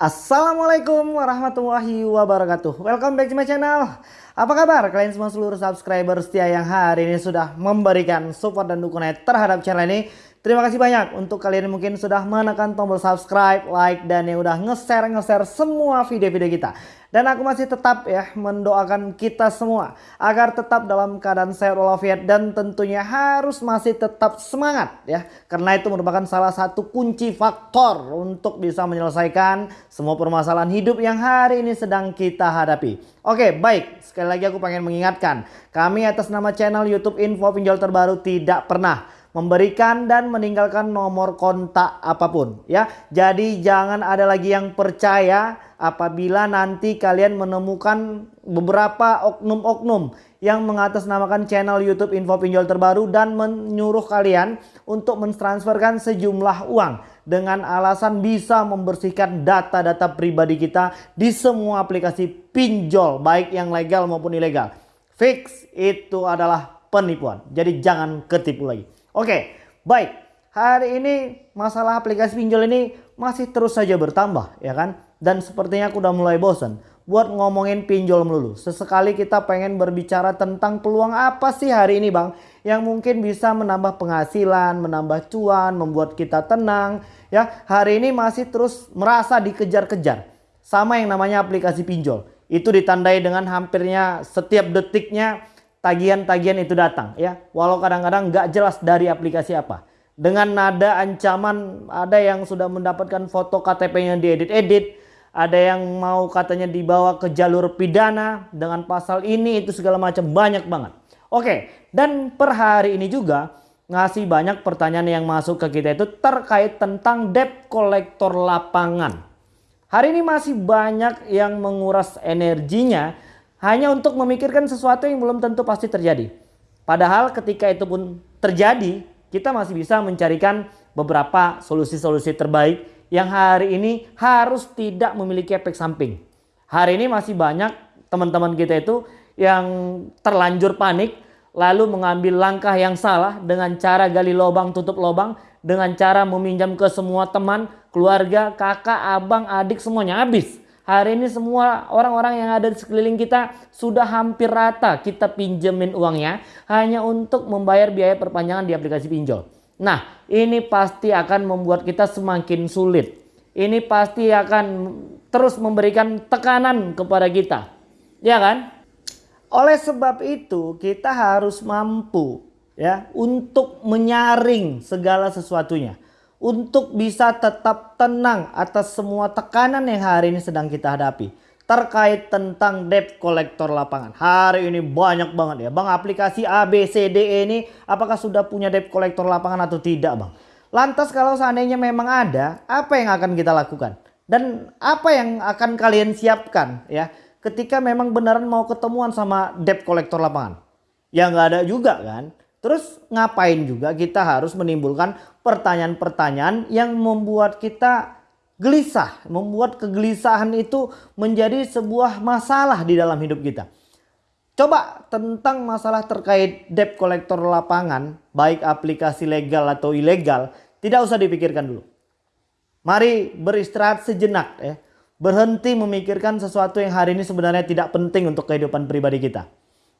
Assalamualaikum warahmatullahi wabarakatuh. Welcome back to my channel. Apa kabar kalian semua seluruh subscriber setia yang hari ini sudah memberikan support dan dukungan terhadap channel ini Terima kasih banyak untuk kalian yang mungkin sudah menekan tombol subscribe, like, dan yang udah nge-share-nge-share semua video-video kita. Dan aku masih tetap ya mendoakan kita semua agar tetap dalam keadaan sehat walafiat dan tentunya harus masih tetap semangat ya. Karena itu merupakan salah satu kunci faktor untuk bisa menyelesaikan semua permasalahan hidup yang hari ini sedang kita hadapi. Oke baik sekali lagi aku pengen mengingatkan kami atas nama channel YouTube Info Pinjol Terbaru tidak pernah memberikan dan meninggalkan nomor kontak apa pun ya. Jadi jangan ada lagi yang percaya apabila nanti kalian menemukan beberapa oknum-oknum yang mengatasnamakan channel YouTube Info Pinjol Terbaru dan menyuruh kalian untuk mentransferkan sejumlah uang dengan alasan bisa membersihkan data-data pribadi kita di semua aplikasi pinjol baik yang legal maupun ilegal. Fix itu adalah penipuan. Jadi jangan ketipu lagi. Oke, baik. Hari ini masalah aplikasi pinjol ini masih terus saja bertambah, ya kan? Dan sepertinya aku udah mulai bosan buat ngomongin pinjol melulu. Sesekali kita pengen berbicara tentang peluang apa sih hari ini bang yang mungkin bisa menambah penghasilan, menambah cuan, membuat kita tenang. Ya, hari ini masih terus merasa dikejar-kejar sama yang namanya aplikasi pinjol. Itu ditandai dengan hampirnya setiap detiknya tagihan-tagihan itu datang ya. Walau kadang-kadang nggak jelas dari aplikasi apa. Dengan nada ancaman ada yang sudah mendapatkan foto KTP-nya diedit-edit. Ada yang mau katanya dibawa ke jalur pidana dengan pasal ini itu segala macam banyak banget. Oke dan per hari ini juga ngasih banyak pertanyaan yang masuk ke kita itu terkait tentang debt kolektor lapangan. Hari ini masih banyak yang menguras energinya hanya untuk memikirkan sesuatu yang belum tentu pasti terjadi. Padahal ketika itu pun terjadi, kita masih bisa mencarikan beberapa solusi-solusi terbaik yang hari ini harus tidak memiliki efek samping. Hari ini masih banyak teman-teman kita itu yang terlanjur panik lalu mengambil langkah yang salah dengan cara gali lubang tutup lubang dengan cara meminjam ke semua teman, keluarga, kakak, abang, adik semuanya habis. Hari ini semua orang-orang yang ada di sekeliling kita sudah hampir rata kita pinjemin uangnya hanya untuk membayar biaya perpanjangan di aplikasi pinjol. Nah ini pasti akan membuat kita semakin sulit. Ini pasti akan terus memberikan tekanan kepada kita. Ya kan? Oleh sebab itu kita harus mampu ya untuk menyaring segala sesuatunya untuk bisa tetap tenang atas semua tekanan yang hari ini sedang kita hadapi terkait tentang debt kolektor lapangan. Hari ini banyak banget ya. Bang aplikasi ABCDE ini apakah sudah punya debt kolektor lapangan atau tidak bang? Lantas kalau seandainya memang ada, apa yang akan kita lakukan? Dan apa yang akan kalian siapkan ya ketika memang beneran mau ketemuan sama debt kolektor lapangan? Ya nggak ada juga kan? Terus ngapain juga kita harus menimbulkan pertanyaan-pertanyaan yang membuat kita gelisah. Membuat kegelisahan itu menjadi sebuah masalah di dalam hidup kita. Coba tentang masalah terkait debt kolektor lapangan, baik aplikasi legal atau ilegal, tidak usah dipikirkan dulu. Mari beristirahat sejenak ya. Berhenti memikirkan sesuatu yang hari ini sebenarnya tidak penting untuk kehidupan pribadi kita.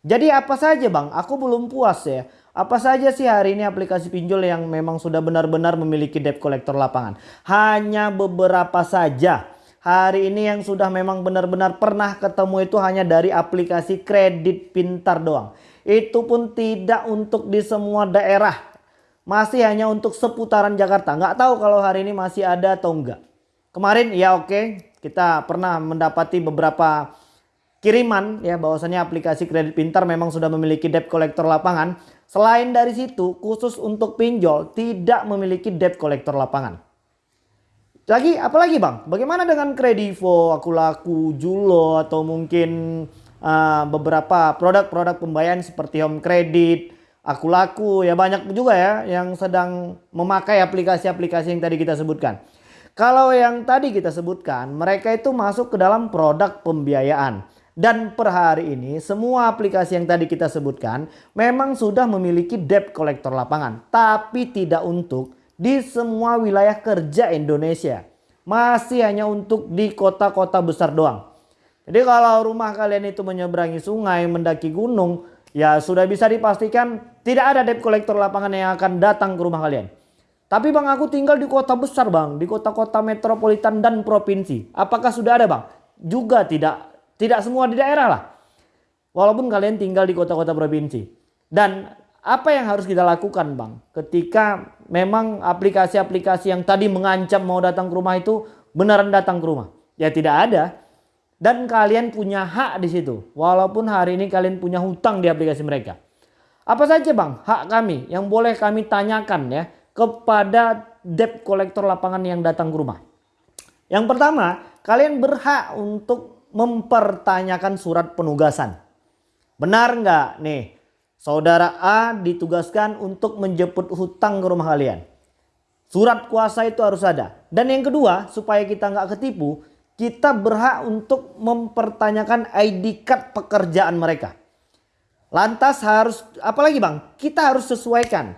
Jadi apa saja bang? Aku belum puas ya apa saja sih hari ini aplikasi pinjol yang memang sudah benar-benar memiliki debt collector lapangan? Hanya beberapa saja. Hari ini yang sudah memang benar-benar pernah ketemu itu hanya dari aplikasi kredit pintar doang. Itu pun tidak untuk di semua daerah. Masih hanya untuk seputaran Jakarta. Nggak tahu kalau hari ini masih ada atau enggak. Kemarin ya oke kita pernah mendapati beberapa kiriman ya bahwasannya aplikasi kredit pintar memang sudah memiliki debt collector lapangan. Selain dari situ khusus untuk pinjol tidak memiliki debt collector lapangan. Lagi apalagi bang? Bagaimana dengan Kredivo, Aku Laku, Julo atau mungkin uh, beberapa produk-produk pembayaran seperti Home Credit, Aku Laku ya banyak juga ya yang sedang memakai aplikasi-aplikasi yang tadi kita sebutkan. Kalau yang tadi kita sebutkan mereka itu masuk ke dalam produk pembiayaan. Dan per hari ini semua aplikasi yang tadi kita sebutkan memang sudah memiliki debt collector lapangan. Tapi tidak untuk di semua wilayah kerja Indonesia. masih hanya untuk di kota-kota besar doang. Jadi kalau rumah kalian itu menyeberangi sungai, mendaki gunung, ya sudah bisa dipastikan tidak ada debt collector lapangan yang akan datang ke rumah kalian. Tapi bang aku tinggal di kota besar bang, di kota-kota metropolitan dan provinsi. Apakah sudah ada bang? Juga tidak, tidak semua di daerah lah. Walaupun kalian tinggal di kota-kota provinsi. Dan apa yang harus kita lakukan bang? Ketika memang aplikasi-aplikasi yang tadi mengancam mau datang ke rumah itu beneran datang ke rumah. Ya tidak ada. Dan kalian punya hak di situ. Walaupun hari ini kalian punya hutang di aplikasi mereka. Apa saja bang hak kami yang boleh kami tanyakan ya kepada debt collector lapangan yang datang ke rumah. Yang pertama kalian berhak untuk mempertanyakan surat penugasan. Benar nggak nih saudara A ditugaskan untuk menjemput hutang ke rumah kalian. Surat kuasa itu harus ada. Dan yang kedua supaya kita nggak ketipu kita berhak untuk mempertanyakan ID card pekerjaan mereka. Lantas harus, apalagi bang, kita harus sesuaikan.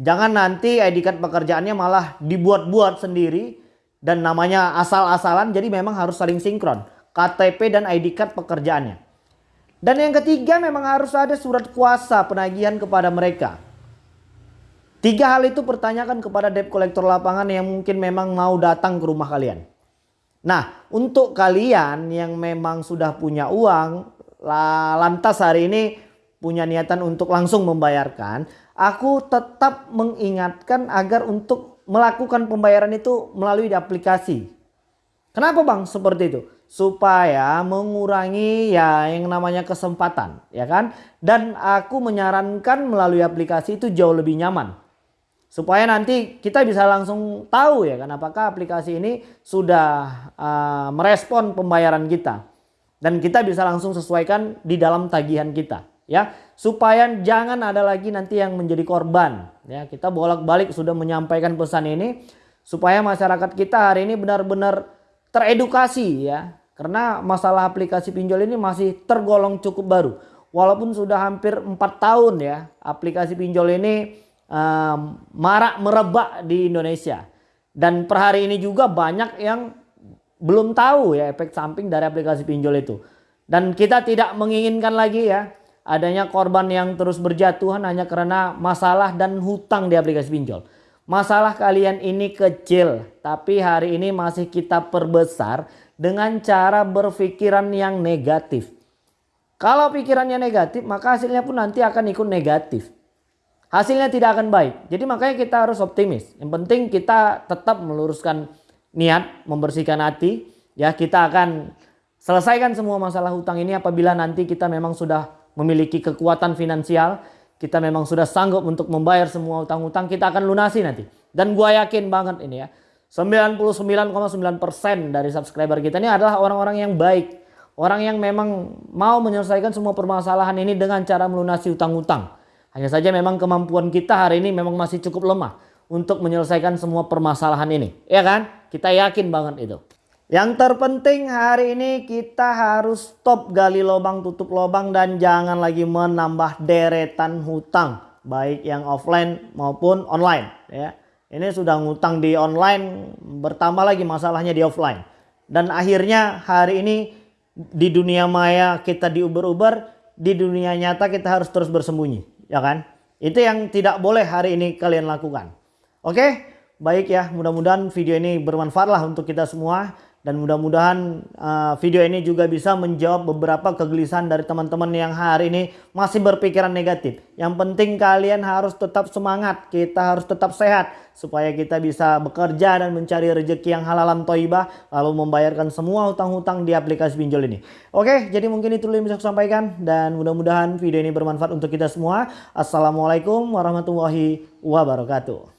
Jangan nanti ID card pekerjaannya malah dibuat-buat sendiri dan namanya asal-asalan jadi memang harus saling sinkron. KTP dan ID card pekerjaannya. Dan yang ketiga memang harus ada surat kuasa penagihan kepada mereka. Tiga hal itu pertanyakan kepada debt collector lapangan yang mungkin memang mau datang ke rumah kalian. Nah, untuk kalian yang memang sudah punya uang, lantas hari ini punya niatan untuk langsung membayarkan, aku tetap mengingatkan agar untuk melakukan pembayaran itu melalui aplikasi. Kenapa bang seperti itu? Supaya mengurangi ya yang namanya kesempatan ya kan. Dan aku menyarankan melalui aplikasi itu jauh lebih nyaman. Supaya nanti kita bisa langsung tahu ya kan apakah aplikasi ini sudah uh, merespon pembayaran kita. Dan kita bisa langsung sesuaikan di dalam tagihan kita ya. Supaya jangan ada lagi nanti yang menjadi korban ya. Kita bolak-balik sudah menyampaikan pesan ini supaya masyarakat kita hari ini benar-benar teredukasi ya. Karena masalah aplikasi pinjol ini masih tergolong cukup baru. Walaupun sudah hampir 4 tahun ya aplikasi pinjol ini um, marak merebak di Indonesia. Dan per hari ini juga banyak yang belum tahu ya efek samping dari aplikasi pinjol itu. Dan kita tidak menginginkan lagi ya adanya korban yang terus berjatuhan hanya karena masalah dan hutang di aplikasi pinjol. Masalah kalian ini kecil tapi hari ini masih kita perbesar dengan cara berpikiran yang negatif. Kalau pikirannya negatif maka hasilnya pun nanti akan ikut negatif hasilnya tidak akan baik. Jadi makanya kita harus optimis. Yang penting kita tetap meluruskan niat, membersihkan hati. Ya kita akan selesaikan semua masalah hutang ini apabila nanti kita memang sudah memiliki kekuatan finansial. Kita memang sudah sanggup untuk membayar semua hutang-hutang. Kita akan lunasi nanti. Dan gua yakin banget ini ya. 99,9% dari subscriber kita ini adalah orang-orang yang baik. Orang yang memang mau menyelesaikan semua permasalahan ini dengan cara melunasi hutang-hutang. Hanya saja memang kemampuan kita hari ini memang masih cukup lemah untuk menyelesaikan semua permasalahan ini. Ya kan? Kita yakin banget itu. Yang terpenting hari ini kita harus stop gali lubang tutup lubang dan jangan lagi menambah deretan hutang baik yang offline maupun online ya. Ini sudah ngutang di online bertambah lagi masalahnya di offline. Dan akhirnya hari ini di dunia maya kita diuber-uber, di dunia nyata kita harus terus bersembunyi ya kan? Itu yang tidak boleh hari ini kalian lakukan. Oke, baik ya. Mudah-mudahan video ini bermanfaat lah untuk kita semua dan mudah-mudahan uh, video ini juga bisa menjawab beberapa kegelisahan dari teman-teman yang hari ini masih berpikiran negatif. Yang penting kalian harus tetap semangat, kita harus tetap sehat supaya kita bisa bekerja dan mencari rezeki yang halalan toibah lalu membayarkan semua hutang-hutang di aplikasi pinjol ini. Oke, jadi mungkin itu yang bisa saya sampaikan dan mudah-mudahan video ini bermanfaat untuk kita semua. Assalamualaikum warahmatullahi wabarakatuh.